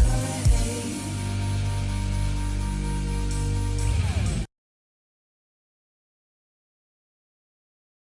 Podcast.